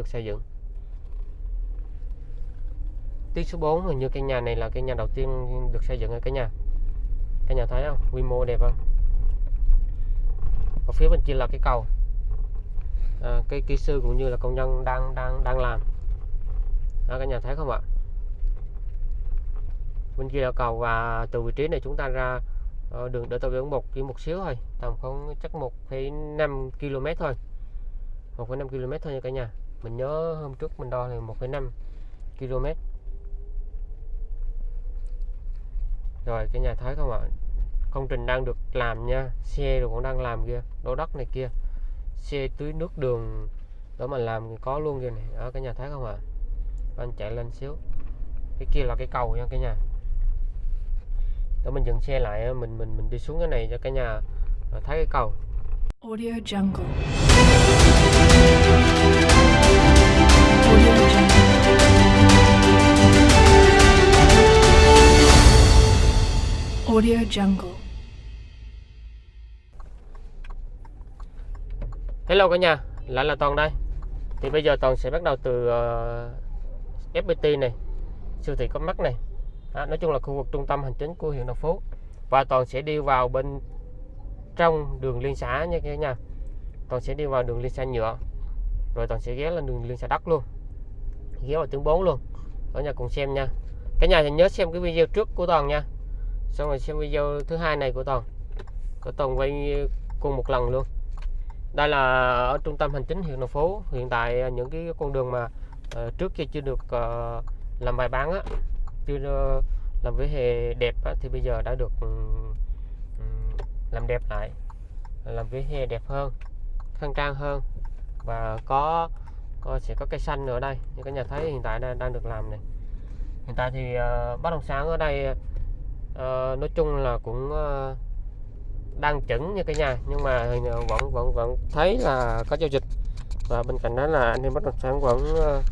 được xây dựng. Tuyến số 4 hình như căn nhà này là căn nhà đầu tiên được xây dựng ở cái nhà. Cả nhà thấy không? Quy mô đẹp không? Ở phía bên kia là cái cầu. À, Cái kỹ sư cũng như là công nhân đang đang đang làm. Đó, Cả nhà thấy không ạ? Bên kia là cầu và từ vị trí này chúng ta ra ờ, đường để tàu biển một chỉ một xíu thôi. Tầm không chắc 1,5 km thôi. 1,5 km thôi nha cả nhà mình nhớ hôm trước mình đo là 1,5 km rồi cái nhà thấy không ạ? Công trình đang được làm nha. Xe rồi cũng đang làm kia đổ đất này kia. Xe tưới nước đường đó mà làm thì có luôn kia này. Ở cái nhà thấy không ạ? Anh chạy lên xíu. Cái kia là cái cầu nha cái nhà. Đó mình dừng xe lại mình mình mình đi xuống cái này cho cả nhà thấy cái cầu. Audio Jungle. Audio Jungle. Hello cả nhà lại là toàn đây. Thì bây giờ toàn sẽ bắt đầu từ ờ, uh, FPT này siêu thị có mắt này. Đó, nói chung là khu vực trung tâm hành chính của huyện Đồng Phú. Và toàn sẽ đi vào bên trong đường liên xã nha cả nhà. Toàn sẽ đi vào đường liên xã nhựa. Rồi toàn sẽ ghé lên đường liên xã đất luôn ghé vào tuyến 4 luôn. Ở nhà cùng xem nha. Cả nhà thì nhớ xem cái video trước của toàn nha. Xong rồi xem video thứ hai này của toàn. Của toàn quay cùng một lần luôn. Đây là ở trung tâm hành chính huyện Đồng Phú. Hiện tại à, những cái con đường mà uh, trước kia chưa được uh, làm bài bán á chưa uh, làm vỉa hè đẹp á, thì bây giờ đã được um, làm đẹp lại làm vỉa hè đẹp hơn khang trang hơn và có, có sẽ có cây xanh ở đây. Như các nhà thấy hiện tại đang, đang được làm này. Hiện tại thì uh, bất động sản ở đây uh, nói chung là cũng uh, đang chững như cái nhà. Nhưng mà vẫn vẫn vẫn thấy là có giao dịch. Và bên cạnh đó là anh em bất động sản vẫn uh,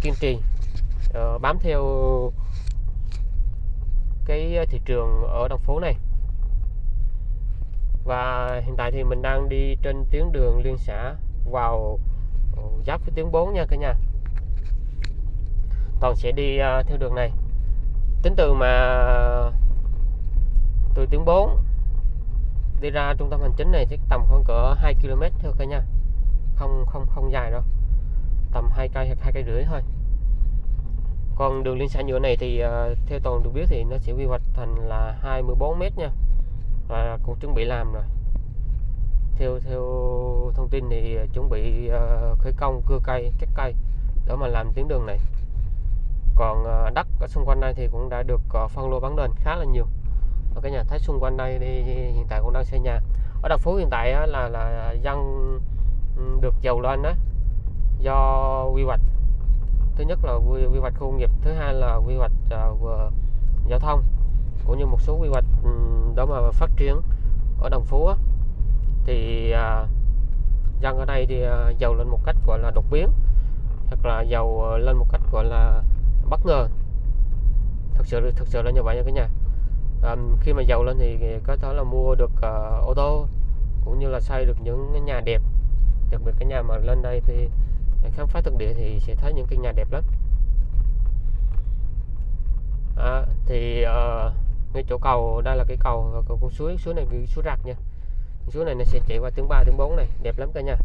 kiên trì uh, bám theo cái thị trường ở đồng phố này. Và hiện tại thì mình đang đi trên tuyến đường liên xã vào giáp với tuyến 4 nha cả nhà. Toàn sẽ đi uh, theo đường này. Tính từ mà từ tuyến 4 đi ra trung tâm hành chính này chắc tầm khoảng cỡ 2 km thôi cả nhà. Không không không dài đâu. Tầm hai cây hoặc hai cây rưỡi thôi. Còn đường liên xã nhựa này thì uh, theo toàn được biết thì nó sẽ quy hoạch thành là 24 mét nha. Và cũng chuẩn bị làm rồi theo theo thông tin thì ờ, chuẩn bị ờ, khởi công cưa cây cắt cây để mà làm tuyến đường này. Còn ờ, đất ở xung quanh đây thì cũng đã được phân lô bán nền khá là nhiều. Ở cái nhà thấy xung quanh đây thì hiện tại cũng đang xây nhà. Ở Đồng Phú hiện tại á, là là dân được giàu lên đó do quy hoạch. Thứ nhất là quy, quy hoạch khu công nghiệp thứ hai là quy hoạch uh, giao thông cũng như một số quy hoạch um, đó mà phát triển ở Đồng Phú á, thì à, dân ở đây thì à, giàu lên một cách gọi là đột biến hoặc là giàu à, lên một cách gọi là bất ngờ. Thực sự thực sự là như vậy nha cả nhà. À, khi mà giàu lên thì có thể là mua được à, ô tô cũng như là xây được những cái nhà đẹp. Đặc biệt cái nhà mà lên đây thì khám phá thực địa thì sẽ thấy những cái nhà đẹp lắm. À, thì ờ, ngay chỗ cầu đây là cái cầu cầu con suối suối này cái suối rạc nha suối này nó sẽ chạy qua tiếng 3 tiếng 4 này đẹp lắm cả nhà.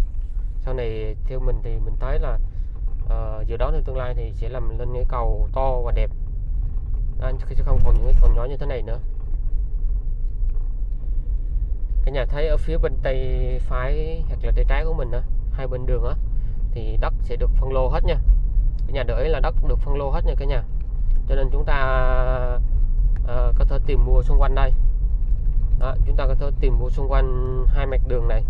Sau này theo mình thì mình thấy là uh, dự đoán trong tương lai thì sẽ làm lên cái cầu to và đẹp. À, sẽ không còn những cái cầu nhỏ như thế này nữa. Cái nhà thấy ở phía bên tay phải hoặc là tay trái của mình đó hai bên đường á thì đất sẽ được phân lô hết nha. Cái nhà đợi là đất được phân lô hết nha cả nhà. Cho nên chúng ta uh, có thể tìm mua xung quanh đây đó, chúng ta có thể tìm mua xung quanh hai mặt đường này.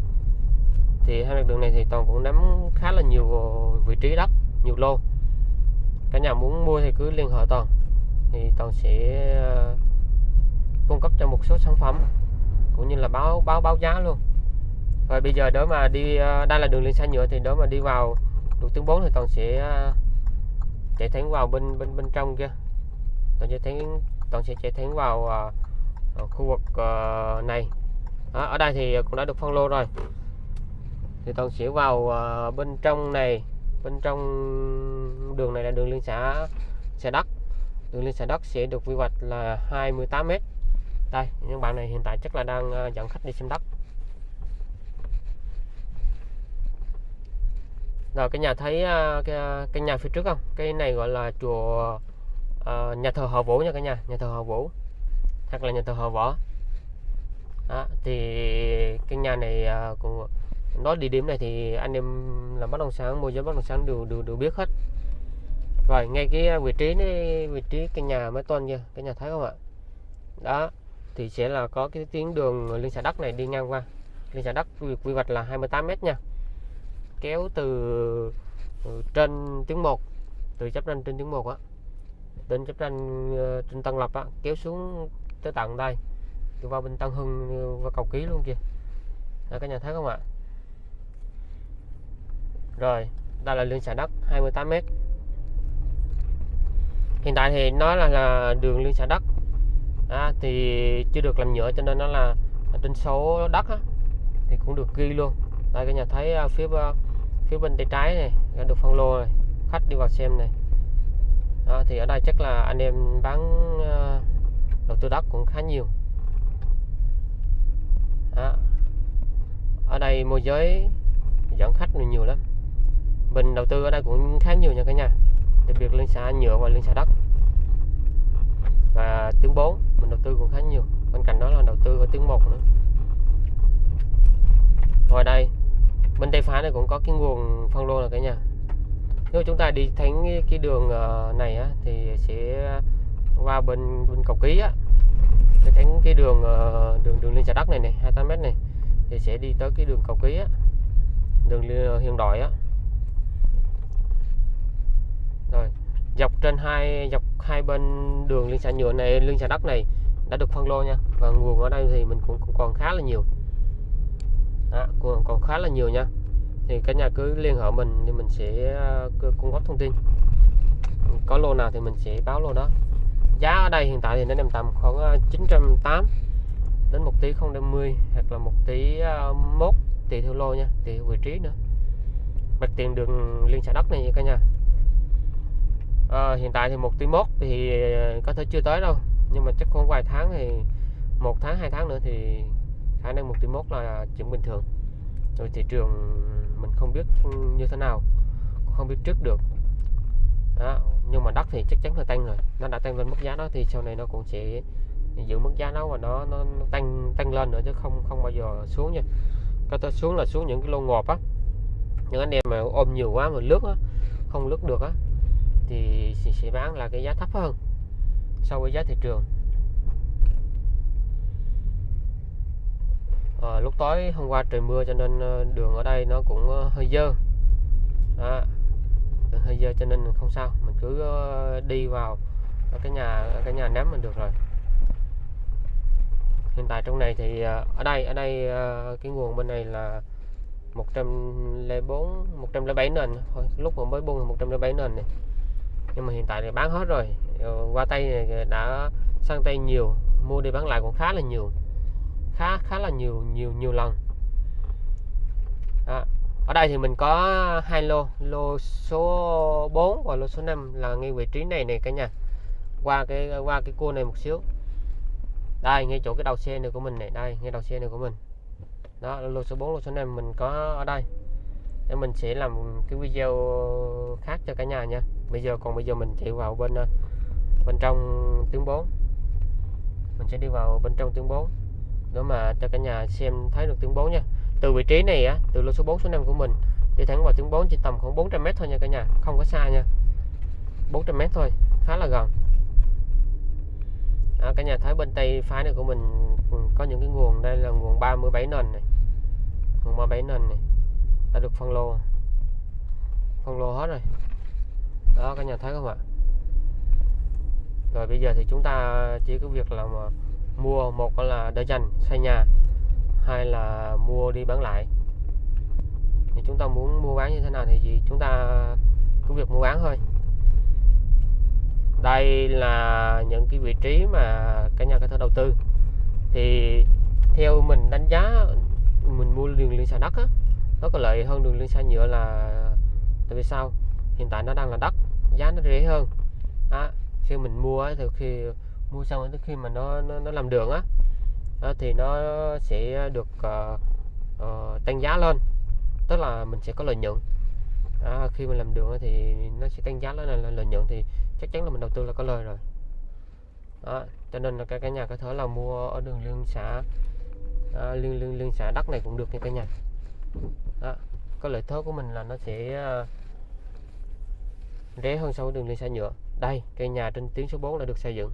Thì hai mặt đường này thì toàn cũng nắm khá là nhiều vị trí đất nhiều lô. Cả nhà muốn mua thì cứ liên hệ toàn. Thì toàn sẽ ờ, cung cấp cho một số sản phẩm cũng như là báo báo báo giá luôn. Rồi bây giờ nếu mà đi ờ, đây là đường liên xa nhựa thì nếu mà đi vào đường tuyến 4 thì toàn sẽ ờ, chạy thẳng vào bên bên bên trong kia. Toàn sẽ thẳng toàn sẽ chạy thẳng vào ở khu vực ờ, này. Đó, ở đây thì cũng đã được phân lô rồi. Thì toàn sẽ vào ờ, bên trong này. Bên trong đường này là đường liên xã xã đất đường liên xã đất sẽ được quy hoạch là 28 m đây những bạn này hiện tại chắc là đang ờ, dẫn khách đi xem đất. Rồi cái nhà thấy cái, cái nhà phía trước không? Cái này gọi là chùa uh, nhà thờ họ vũ nha cả nhà nhà thờ họ vũ hoặc là nhà thờ họ võ. Đó, thì cái nhà này ờ, cũng nói địa điểm này thì anh em làm bất động sản môi giới bất động sản đều đều, đều biết hết. Rồi ngay cái vị trí này vị trí cái nhà mới tuần kia cái nhà thấy không ạ? Đó thì sẽ là có cái tuyến đường liên xã đất này đi ngang qua. Liên xã đất quy, quy hoạch là 28 m nha. Kéo từ, từ trên tuyến 1 từ chấp ranh trên tuyến 1 á đến chấp ranh ờ, trên Tân Lập á kéo xuống tới tận đây. Tôi vào bên Tân Hưng và cầu ký luôn kìa. Đó, các nhà thấy không ạ? Rồi đây là lương xả đất 28 m hiện tại thì nó là, là đường lương xả đất. À, thì chưa được làm nhựa cho nên nó là trên số đất á, thì cũng được ghi luôn. Đây các nhà thấy à, phía à, phía bên tay trái này đã được phân lô này khách đi vào xem này. Đó, thì ở đây chắc là anh em bán à, đầu tư đất cũng khá nhiều. Đó. ở đây môi giới dẫn khách nhiều, nhiều lắm. Mình đầu tư ở đây cũng khá nhiều nha cả nhà. Đặc biệt liên xã nhựa và liên xã đất. Và tiếng 4 mình đầu tư cũng khá nhiều. Bên cạnh đó là đầu tư ở tiếng 1 nữa. Ngoài đây bên tay phải này cũng có cái nguồn phân lô là cả nhà. Nếu chúng ta đi thánh cái- đường ờ, này á, thì sẽ qua bên bên cầu ký á. Cái thấy cái đường ờ, đường đường liên xà đất này này 28 m này thì sẽ đi tới cái đường cầu ký á. Đường ờ, hiện đại á. Rồi dọc trên hai dọc hai bên đường liên xã nhựa này liên xã đất này đã được phân lô nha. Và nguồn ở đây thì mình cũng, cũng còn khá là nhiều. Đó, còn, còn khá là nhiều nha. Thì cả nhà cứ liên hệ mình thì mình sẽ ờ, cung cấp thông tin. Có lô nào thì mình sẽ báo lô đó giá ở đây hiện tại thì nó nằm tầm khoảng ờ, 908 đến 1 tỷ 050 hoặc là 1 tỷ uh, mốt tùy theo lô nha tùy theo vị trí nữa. Mặt tiền đường liên xã đất này nha cả nhà. À, hiện tại thì một tỷ mốt thì có thể chưa tới đâu nhưng mà chắc khoảng vài tháng thì một tháng hai tháng nữa thì khả năng một tỷ mốt là chuyện bình thường. Rồi thị trường mình không biết như thế nào không biết trước được đó. nhưng mà đất thì chắc chắn là tăng rồi nó đã tăng lên mức giá đó thì sau này nó cũng sẽ giữ mức giá đó và nó nó, nó tăng tăng lên nữa chứ không không bao giờ xuống nha có thể xuống là xuống những cái lô ngọt á những anh em mà ôm nhiều quá mà lướt á không lướt được á thì sẽ- bán là cái giá thấp hơn so với giá thị trường à, lúc tối hôm qua trời mưa cho nên ờ, đường ở đây nó cũng ờ, hơi dơ đó. Hơi dơ cho nên không sao. Mình cứ ờ, đi vào cái nhà cái nhà ném mình được rồi. Hiện tại trong này thì ờ, ở đây ở đây ờ, cái nguồn bên này là 104 107 nền thôi. Lúc mà mới buông 107 nền này. Nhưng mà hiện tại thì bán hết rồi. Qua tay này đã sang tay nhiều, mua đi bán lại cũng khá là nhiều. Khá khá là nhiều nhiều nhiều lần. Đó ở đây thì mình có hai lô lô số 4 và lô số 5 là ngay vị trí này này cả nhà. Qua cái qua cái cua này một xíu. Đây, ngay chỗ cái đầu xe này của mình này đây, ngay đầu xe này của mình. Đó, lô số 4 lô số 5 mình có ở đây. Để mình sẽ làm cái video khác cho cả nhà nha. Bây giờ, còn bây giờ mình chạy vào bên ờ, bên trong tiếng 4 mình sẽ đi vào bên trong tiếng 4 để mà cho cả nhà xem thấy được tiếng 4 nha từ vị trí này á từ lô số 4 số 5 của mình đi thẳng vào tiếng 4 chỉ tầm khoảng 400 m thôi nha cả nhà không có xa nha. 400 m thôi khá là gần. À, cả nhà thấy bên tay phải này của mình ừ, có những cái nguồn đây là nguồn 37 nền này. Nguồn 37 nền này đã được phân lô. Phân lô hết rồi. Đó cả nhà thấy không ạ? Rồi bây giờ thì chúng ta chỉ có việc là mà mua một là để dành xây nhà hay là mua đi bán lại. Thì chúng ta muốn mua bán như thế nào thì gì? Chúng ta cứ việc mua bán thôi. Đây là những cái vị trí mà cả nhà có thể đầu tư. Thì theo mình đánh giá mình mua đường liên xã đất á nó có lợi hơn đường liên xã nhựa là tại vì sao? Hiện tại nó đang là đất giá nó rẻ hơn. Đó. khi mình mua á, thì khi mua xong tới khi mà nó nó, nó làm đường á đó, thì nó sẽ được uh, uh, tăng giá lên. Tức là mình sẽ có lợi nhuận. À, khi mình làm đường thì nó sẽ tăng giá lên là lợi nhuận thì chắc chắn là mình đầu tư là có lời rồi. Đó, cho nên là cái cả nhà có thể là mua ở đường liên xã. À, liên liên liên xã đất này cũng được nha cả nhà. Đó, có lợi thế của mình là nó sẽ ờ, rẻ hơn so với đường liên xã nhựa. Đây cây nhà trên tuyến số 4 đã được xây dựng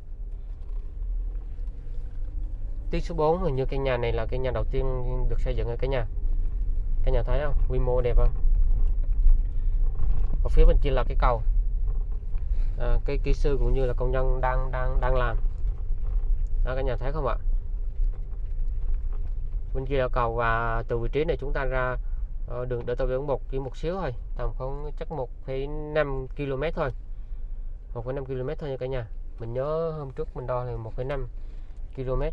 tuyến số 4 hình như cái nhà này là cái nhà đầu tiên được xây dựng ở cái nhà. Cái nhà thấy không? Quy mô đẹp không? Ở phía bên kia là cái cầu. À, cái kỹ sư cũng như là công nhân đang đang đang làm. À, Đó cả nhà thấy không ạ? Bên kia là cầu và từ vị trí này chúng ta ra ờ, đường đỡ tàu biển một chỉ một xíu thôi. Tầm không chắc 1,5 km thôi. 1,5 km thôi nha cả nhà. Mình nhớ hôm trước mình đo là 1,5 km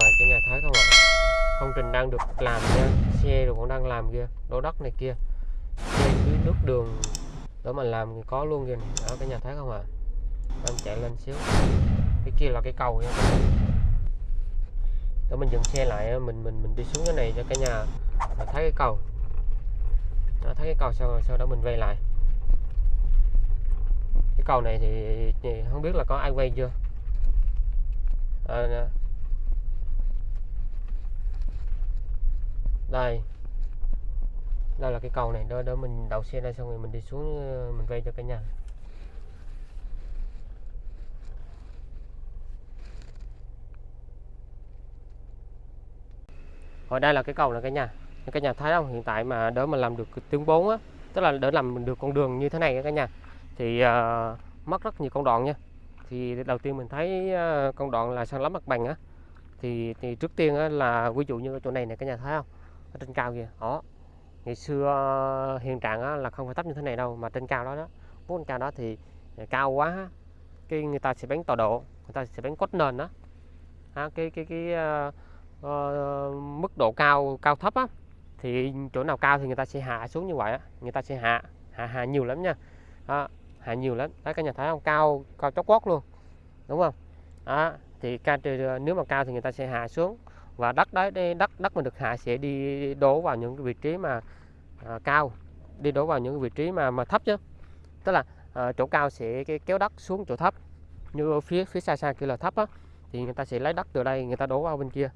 rồi cái nhà thấy không ạ? Công trình đang được làm nha. Xe rồi cũng đang làm kia đổ đất này kia. Xe dưới nước đường. Đó mà làm thì có luôn kìa. Ở đó nhà thấy không ạ? Đang chạy lên xíu. Cái kia là cái cầu nha. Đó mình dừng xe lại mình mình mình đi xuống cái này cho cả nhà. Thấy cái cầu. Đó, thấy cái cầu sau sau đó mình quay lại. Cái cầu này thì, thì không biết là có ai quay chưa? À, đây. Đây là cái cầu này đó đó mình đậu xe đây xong rồi mình đi xuống ờ, mình quay cho cả nhà. Ở đây là cái cầu là cả nhà. Cả nhà thấy không? Hiện tại mà đỡ mà làm được tiếng 4 á tức là đỡ làm được con đường như thế này cả nhà. Thì uh, mất rất nhiều con đoạn nha. Thì đầu tiên mình thấy uh, con đoạn là san lấp mặt bằng á. Thì thì trước tiên á, là ví dụ như ở chỗ này này cả nhà thấy không? Ở trên cao kìa. Đó. Ngày xưa ờ, hiện trạng á, là không phải thấp như thế này đâu mà trên cao đó đó. Bốn trên cao đó thì ờ, cao quá cái người ta sẽ bán tọa độ người ta sẽ bán cốt nền đó à, cái cái cái uh, uh, mức độ cao cao thấp á thì chỗ nào cao thì người ta sẽ hạ xuống như vậy á. Người ta sẽ hạ hạ hạ nhiều lắm nha. À, hạ nhiều lắm. Đấy các nhà thấy không? Cao cao chót vót luôn. Đúng không? Đó, thì ca nếu mà cao thì người ta sẽ hạ xuống và đất đấy đất đất mà được hạ sẽ đi đổ vào những vị trí mà à, cao đi đổ vào những vị trí mà mà thấp chứ. Tức là à, chỗ cao sẽ cái kéo đất xuống chỗ thấp. Như ở phía phía xa xa kia là thấp á thì người ta sẽ lấy đất từ đây người ta đổ vào bên kia.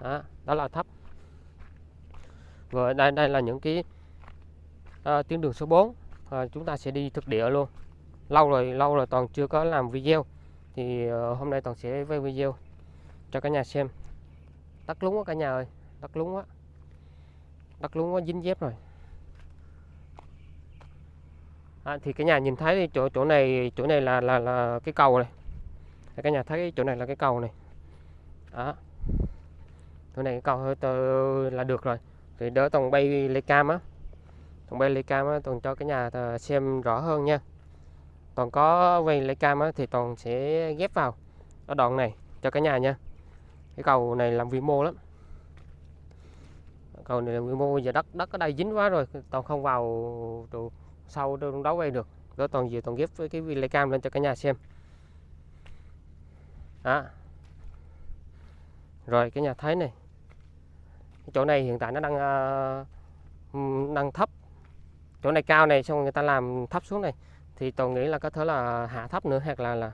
Đó, đó là thấp. Và đây đây là những cái à, tuyến đường số 4 à, chúng ta sẽ đi thực địa luôn. Lâu rồi lâu rồi toàn chưa có làm video. Thì uh, hôm nay toàn sẽ quay video cho cả nhà xem đất lúng quá cả nhà ơi. Đất lúng quá. Đất lúng quá dính dép rồi. À, thì cái nhà nhìn thấy chỗ chỗ này chỗ này là là là cái cầu này. Cả nhà thấy chỗ này là cái cầu này. Đó. Chỗ này cái cầu hơi tờ là được rồi. Thì đỡ tòng bay lê cam á. Tòng bay lê cam á toàn cho cái nhà xem rõ hơn nha. Toàn có quay lấy cam á, thì toàn sẽ ghép vào. Ở đoạn này cho cả nhà nha cái cầu này làm vi mô lắm. Cầu này làm vi mô giờ đất đất ở đây dính quá rồi toàn không vào đồ sau đâu đấu quay được. Đó toàn gì toàn ghép với cái lấy cam lên cho cả nhà xem. Đó. Rồi cái nhà thấy này. Cái chỗ này hiện tại nó đang uh, đang thấp. Chỗ này cao này xong người ta làm thấp xuống này. Thì tôi nghĩ là có thể là hạ thấp nữa hoặc là là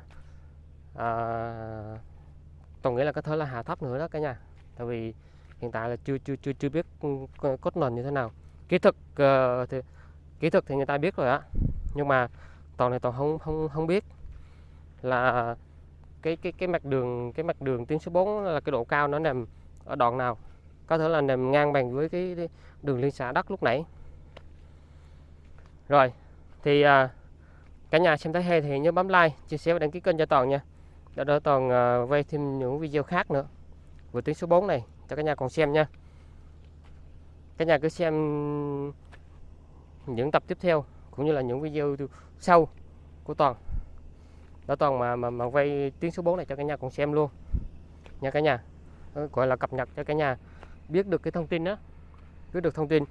uh, tôi nghĩ là có thể là hạ thấp nữa đó cả nhà. Tại vì hiện tại là chưa chưa chưa chưa biết ừ, cốt nền như thế nào. Kỹ thuật uh, thì kỹ thuật thì người ta biết rồi á. Nhưng mà toàn này toàn không không không biết là cái cái cái mặt đường cái mặt đường tuyến số 4 là cái độ cao nó nằm ở đoạn nào. Có thể là nằm ngang bằng với cái, đường liên xã đất lúc nãy. Rồi thì uh, cả nhà xem thấy hay thì nhớ bấm like chia sẻ và đăng ký kênh cho toàn nha đó đỡ toàn à, quay thêm những video khác nữa. Vừa tuyến số 4 này cho cả nhà còn xem nha. Cả nhà cứ xem những tập tiếp theo cũng như là những video sau của toàn. Đó toàn mà mà mà quay tuyến số 4 này cho cả nhà còn xem luôn. Nha cả nhà. Gọi là cập nhật cho cả nhà biết được cái thông tin đó biết được thông tin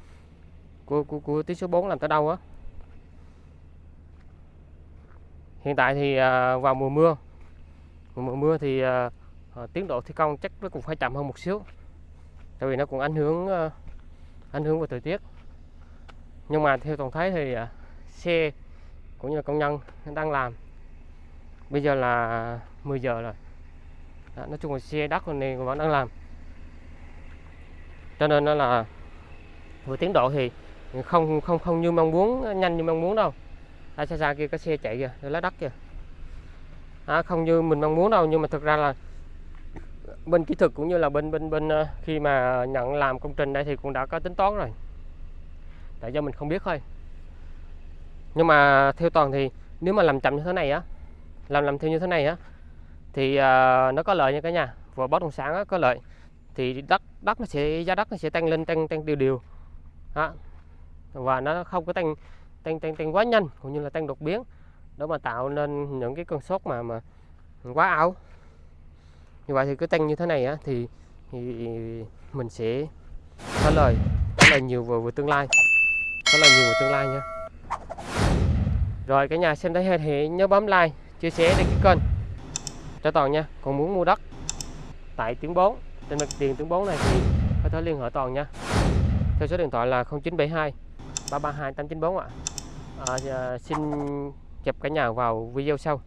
của của, của tuyến số 4 làm tới đâu á. Hiện tại thì à, vào mùa mưa mùa, mưa thì à, à, tiến độ thi công chắc nó cũng phải chậm hơn một xíu. Tại vì nó cũng ảnh hưởng à, ảnh hưởng của thời tiết. Nhưng mà theo toàn thấy thì à, xe cũng như là công nhân đang làm. Bây giờ là 10 giờ rồi. Đó, nói chung là xe đất rồi này vẫn đang làm. Cho nên nó là vừa tiến độ thì không không không như mong muốn nhanh như mong muốn đâu. Ở xa xa kia có xe chạy kìa lá đất kìa à, không như mình mong muốn đâu nhưng mà thực ra là bên kỹ thuật cũng như là bên bên bên ờ, khi mà nhận làm công trình đây thì cũng đã có tính toán rồi. Tại do mình không biết thôi. Nhưng mà theo toàn thì nếu mà làm chậm như thế này á làm làm theo như thế này á thì uh, nó có lợi nha cả nhà. Vừa bất động sản á, có lợi. Thì đất đất nó sẽ giá đất nó sẽ tăng lên tăng tăng đều đều đó. và nó không có tăng tăng tăng tăng quá nhanh cũng như là tăng đột biến để mà tạo nên những cái cơn sốt mà mà quá ảo. Như vậy thì cứ tăng như thế này á thì, thì mình sẽ có lời rất lời nhiều về, về tương lai. Rất lời nhiều về tương lai nha. Rồi cả nhà xem thấy hay thì nhớ bấm like chia sẻ đăng cái kênh cho toàn nha. Còn muốn mua đất tại tuyến 4 trên mặt tiền tuyến 4 này thì có thể liên hệ toàn nha. Theo số điện thoại là 0972 332 894 ạ. À, à, xin chụp cả nhà vào video sau.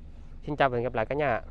Xin chào và hẹn gặp lại cả nhà ạ.